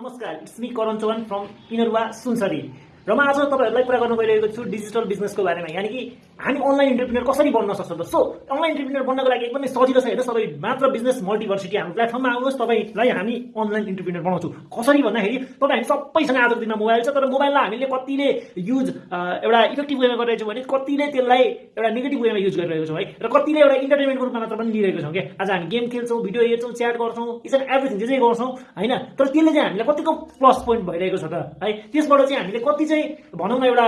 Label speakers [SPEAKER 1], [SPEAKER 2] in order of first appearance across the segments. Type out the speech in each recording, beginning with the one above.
[SPEAKER 1] नमस्कार it's me Karan Chauhan from Inaruwa Sunsari. र म आज तपाईँहरूलाई कुरा गर्नु गइरहेको छु डिजिटल बिजनेसको बारेमा। यानि कि हामी अनलाइन इन्टरप्रिनर कसरी बन्न सक्छौँ त? सो अनलाइन इन्टरप्रिनर बन्नको लागि एकदमै सजिलो छ हेर्नुहोस् तपाईँ मात्र बिजनेस मल्टिभर्सिटी हाम्रो प्लेटफर्ममा आउनुहोस् तपाईँलाई हामी अनलाइन इन्टरप्रिनर बनाउँछु। कसरी भन्दाखेरि तपाईँ हामी सबैसँग आजको दिनमा मोबाइल छ तर मोबाइललाई हामीले कतिले युज एउटा इफेक्टिभ वेमा गरिरहेको छौँ भने कतिले त्यसलाई एउटा नेगेटिभ वेमा युज गरिरहेको छौँ है र कतिले एउटा इन्टरटेनमेन्टको रूपमा मात्र पनि लिइरहेको छौँ क्या आज हामी गेम खेल्छौँ भिडियो हेर्छौँ च्याट गर्छौँ एन्ड एभ्रिथिङ जे जे गर्छौँ होइन? तर त्यसले चाहिँ हामीलाई कतिको प्लस पोइन्ट भइरहेको छ त है? त्यसबाट चाहिँ हामीले कति चाहिँ भनौँ न एउटा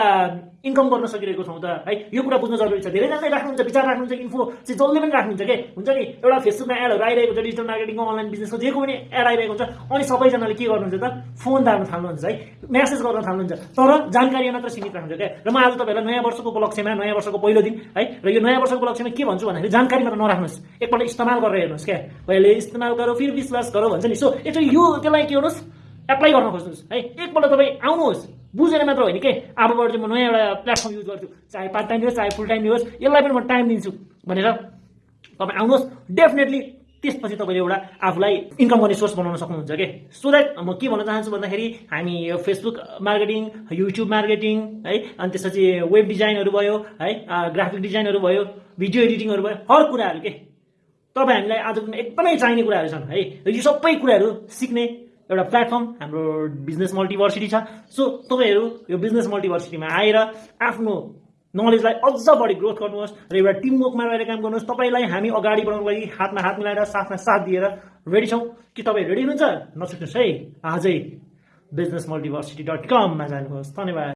[SPEAKER 1] इन्कम गर्न सकिरहेको छौँ त है? यो कुरा बुझ्न जरुरी छ धेरैजनाले राख्नुहुन्छ विचार राख्नुहुन्छ इन्फो चाहिँ जसले पनि राख्नुहुन्छ के हुन्छ नि एउटा फेसबुकमा एडहरू आइरहेको छ डिजिटल मार्केटिङको अनलाइन बिजनेसको जेको पनि एड आइरहेको हुन्छ अनि सबैजनाले के गर्नुहुन्छ त फोन दार्न थाल्नुहुन्छ है म्यासेज गर्न थाल्नुहुन्छ तर जानकारी मात्र सीमित राख्नुहुन्छ क्या र म आज तपाईँहरूलाई नयाँ वर्षको उपलक्ष्यमा नयाँ वर्षको पहिलो दिन है र यो नयाँ वर्षको उपलक्ष्यमा के भन्छु भन्दाखेरि जानकारी मात्र नराख्नुहोस् एकपल्ट इस्तेमाल गरेर हेर्नुहोस् क्या पहिले इस्तेमाल गरौँ फेरि विश्वास गरौँ भन्छ नि सो एकचोटि यो त्यसलाई के गर्नुहोस् एप्लाई गर्न खोज्नुहोस् है एकपल्ट तपाईँ आउनुहोस् बुझेर मात्र होइन के? अबबाट चाहिँ म नयाँ एउटा प्लेटफर्म युज गर्छु चाहे पार्ट टाइम होस् चाहे फुल टाइम होस् यसलाई पनि म टाइम दिन्छु भनेर तपाईँ आउनुहोस्। डेफिनेटली त्यसपछि तपाईँले एउटा आफूलाई इन्कम गर्ने सोर्स बनाउन सक्नुहुन्छ कि? सो द्याट म के भन्न चाहन्छु भन्दाखेरि हामी यो फेसबुक मार्केटिङ युट्युब मार्केटिङ है अनि त्यसपछि वेब डिजाइनहरू भयो है ग्राफिक डिजाइनहरू भयो भिडियो एडिटिङहरू भयो हर कुराहरू के? तपाईँ हामीलाई आजको दिनमा एकदमै चाहिने कुराहरू छन् है। यो सबै कुराहरू सिक्ने एउटा प्लेटफर्म हाम्रो बिजनेस मल्टिभर्सिटी छ. सो तपाईँहरू यो बिजनेस मल्टिभर्सिटीमा आएर आफ्नो नलेजलाई अझ बढी ग्रोथ गर्नुहोस् र एउटा टिमवर्कमा रहेर काम गर्नुहोस्। तपाईँलाई हामी अगाडि बढाउनको लागि हातमा हात मिलाएर साथमा साथ दिएर रेडी छौँ। कि तपाईँ रेडी हुनुहुन्छ? नछुट्नुहोस् है। आजै बिजनेस मल्टिभर्सिटी डट कममा जानुहोस्। धन्यवाद।